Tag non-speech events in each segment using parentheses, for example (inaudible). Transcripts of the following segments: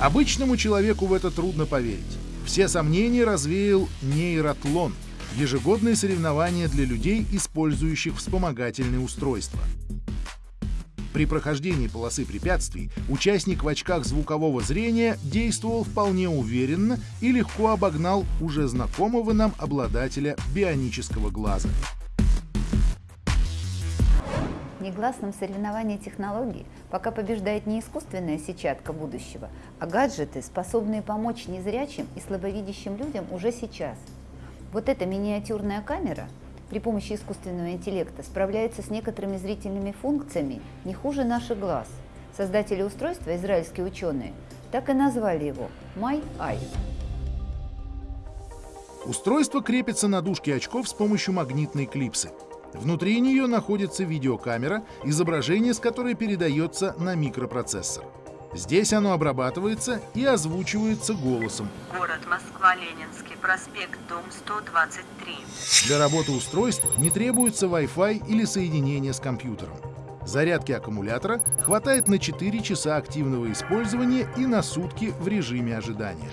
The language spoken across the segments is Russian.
Обычному человеку в это трудно поверить. Все сомнения развеял нейротлон — ежегодные соревнования для людей, использующих вспомогательные устройства. При прохождении полосы препятствий участник в очках звукового зрения действовал вполне уверенно и легко обогнал уже знакомого нам обладателя бионического глаза. Негласном соревновании технологий пока побеждает не искусственная сетчатка будущего, а гаджеты, способные помочь незрячим и слабовидящим людям уже сейчас. Вот эта миниатюрная камера – при помощи искусственного интеллекта справляется с некоторыми зрительными функциями не хуже наших глаз. Создатели устройства, израильские ученые, так и назвали его My Eye. Устройство крепится на дужке очков с помощью магнитной клипсы. Внутри нее находится видеокамера, изображение с которой передается на микропроцессор. Здесь оно обрабатывается и озвучивается голосом. Город Москва, Ленинский проспект, дом 123. Для работы устройства не требуется Wi-Fi или соединение с компьютером. Зарядки аккумулятора хватает на 4 часа активного использования и на сутки в режиме ожидания.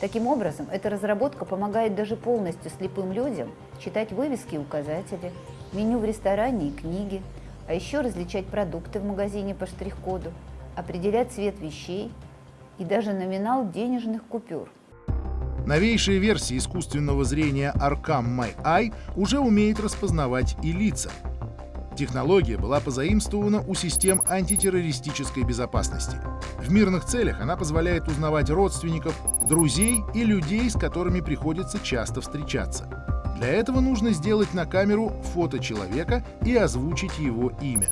Таким образом, эта разработка помогает даже полностью слепым людям читать вывески и указатели, меню в ресторане и книги, а еще различать продукты в магазине по штрих-коду, определять цвет вещей и даже номинал денежных купюр. Новейшая версия искусственного зрения Arcam My Eye уже умеет распознавать и лица. Технология была позаимствована у систем антитеррористической безопасности. В мирных целях она позволяет узнавать родственников, друзей и людей, с которыми приходится часто встречаться. Для этого нужно сделать на камеру фото человека и озвучить его имя.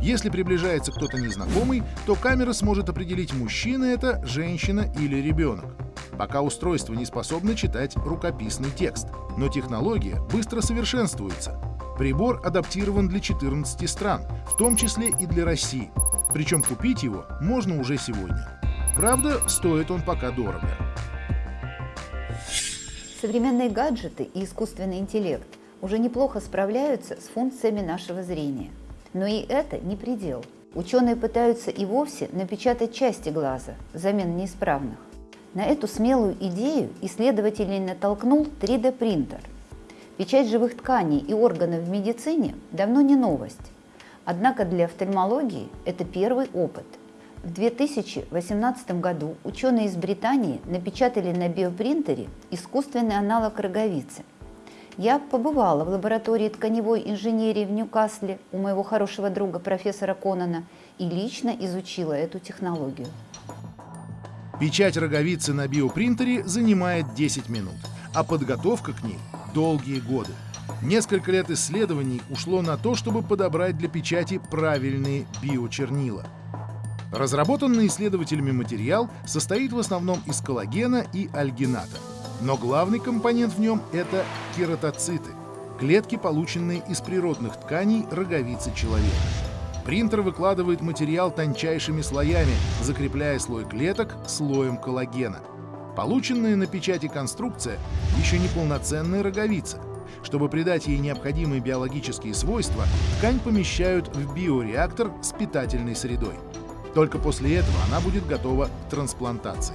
Если приближается кто-то незнакомый, то камера сможет определить, мужчина это, женщина или ребенок. Пока устройство не способно читать рукописный текст, но технология быстро совершенствуется. Прибор адаптирован для 14 стран, в том числе и для России. Причем купить его можно уже сегодня. Правда, стоит он пока дорого. Современные гаджеты и искусственный интеллект уже неплохо справляются с функциями нашего зрения. Но и это не предел. Ученые пытаются и вовсе напечатать части глаза взамен неисправных. На эту смелую идею исследователей натолкнул 3D-принтер. Печать живых тканей и органов в медицине давно не новость. Однако для офтальмологии это первый опыт. В 2018 году ученые из Британии напечатали на биопринтере искусственный аналог роговицы – я побывала в лаборатории тканевой инженерии в Ньюкасле у моего хорошего друга профессора Конана и лично изучила эту технологию. Печать роговицы на биопринтере занимает 10 минут, а подготовка к ней – долгие годы. Несколько лет исследований ушло на то, чтобы подобрать для печати правильные биочернила. Разработанный исследователями материал состоит в основном из коллагена и альгината – но главный компонент в нем – это кератоциты – клетки, полученные из природных тканей роговицы человека. Принтер выкладывает материал тончайшими слоями, закрепляя слой клеток слоем коллагена. Полученная на печати конструкция еще не полноценная роговица. Чтобы придать ей необходимые биологические свойства, ткань помещают в биореактор с питательной средой. Только после этого она будет готова к трансплантации.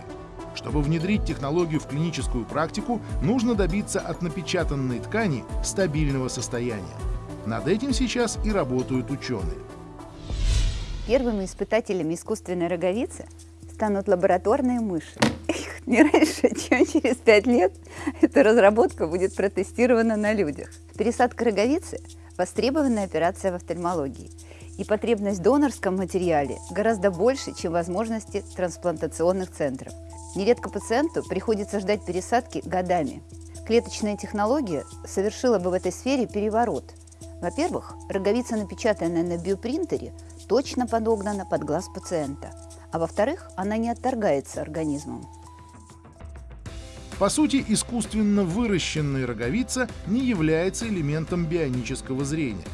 Чтобы внедрить технологию в клиническую практику, нужно добиться от напечатанной ткани стабильного состояния. Над этим сейчас и работают ученые. Первыми испытателями искусственной роговицы станут лабораторные мыши. (laughs) Не раньше, чем через пять лет эта разработка будет протестирована на людях. Пересадка роговицы – востребованная операция в офтальмологии. И потребность в донорском материале гораздо больше, чем возможности трансплантационных центров. Нередко пациенту приходится ждать пересадки годами. Клеточная технология совершила бы в этой сфере переворот. Во-первых, роговица, напечатанная на биопринтере, точно подогнана под глаз пациента. А во-вторых, она не отторгается организмом. По сути, искусственно выращенная роговица не является элементом бионического зрения.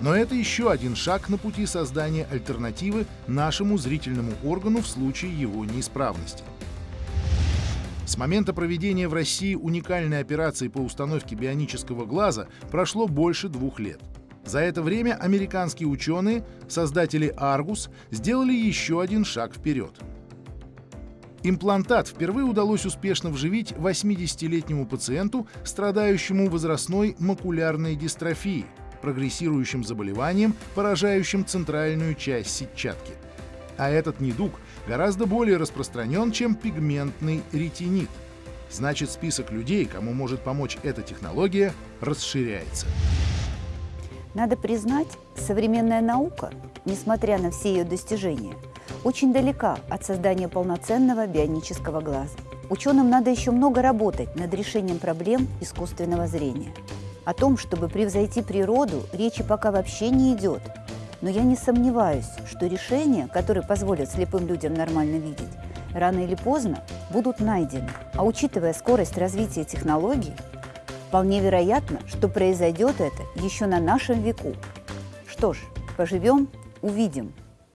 Но это еще один шаг на пути создания альтернативы нашему зрительному органу в случае его неисправности. С момента проведения в России уникальной операции по установке бионического глаза прошло больше двух лет. За это время американские ученые, создатели Argus, сделали еще один шаг вперед. Имплантат впервые удалось успешно вживить 80-летнему пациенту, страдающему возрастной макулярной дистрофией, прогрессирующим заболеванием, поражающим центральную часть сетчатки. А этот недуг гораздо более распространен, чем пигментный ретинит. Значит, список людей, кому может помочь эта технология, расширяется. Надо признать, современная наука, несмотря на все ее достижения, очень далека от создания полноценного бионического глаза. Ученым надо еще много работать над решением проблем искусственного зрения. О том, чтобы превзойти природу, речи пока вообще не идет. Но я не сомневаюсь, что решения, которые позволят слепым людям нормально видеть, рано или поздно будут найдены. А учитывая скорость развития технологий, вполне вероятно, что произойдет это еще на нашем веку. Что ж, поживем, увидим.